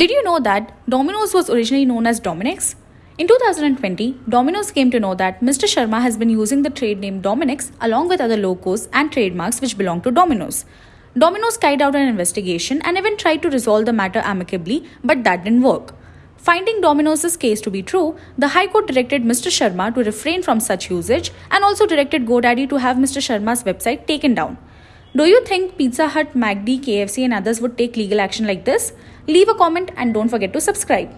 Did you know that Domino's was originally known as DomiNick's? In 2020, Domino's came to know that Mr. Sharma has been using the trade name Dominick's along with other logos and trademarks which belong to Domino's. Domino's carried out an investigation and even tried to resolve the matter amicably, but that didn't work. Finding Domino's case to be true, the High Court directed Mr. Sharma to refrain from such usage and also directed GoDaddy to have Mr. Sharma's website taken down. Do you think Pizza Hut, McD, KFC, and others would take legal action like this? Leave a comment and don't forget to subscribe.